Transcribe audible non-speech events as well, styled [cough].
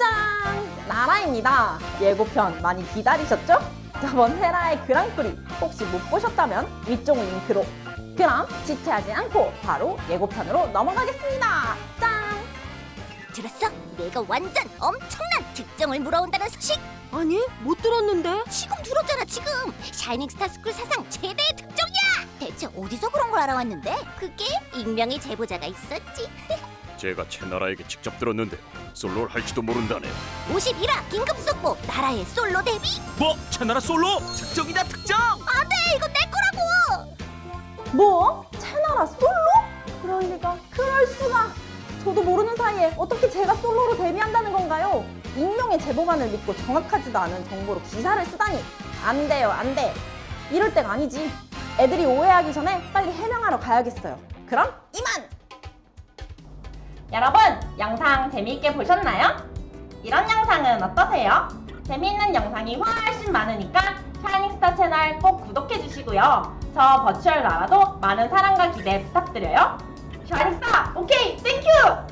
짠! 나라입니다. 예고편 많이 기다리셨죠? 저번 헤라의 그랑프리 혹시 못 보셨다면 위쪽 링크로 그럼 지체하지 않고 바로 예고편으로 넘어가겠습니다. 짠! 들었어? 내가 완전 엄청난 득점을 물어온다는 소식? 아니, 못 들었는데? 지금 들었잖아 지금 샤이닝 스타 스쿨 사상 최대의 득점이야 대체 어디서 그런 걸 알아왔는데? 그게 익명의 제보자가 있었지 [laughs] 제가 채나라에게 직접 들었는데 솔로를 할지도 모른다네요. 51화 긴급 속보 나라의 솔로 데뷔? 뭐? 채나라 솔로? 특정이다 특정! 안돼 이거 내 거라고 뭐? 채나라 솔로? 그럴 리가 그럴 수가 저도 모르는 사이에 어떻게 제가 솔로로 데뷔한다는 건가요? 익명의 제보만을 믿고 정확하지도 않은 정보로 기사를 쓰다니 안 돼요 안 돼 이럴 때가 아니지 애들이 오해하기 전에 빨리 해명하러 가야겠어요 그럼 이만! 여러분 영상 재미있게 보셨나요? 이런 영상은 어떠세요? 재미있는 영상이 훨씬 많으니까 샤이닝스타 채널 꼭 구독해주시고요. 저 virtual 나라도 많은 사랑과 기대 부탁드려요. 샤이닝스타 오케이 thank you!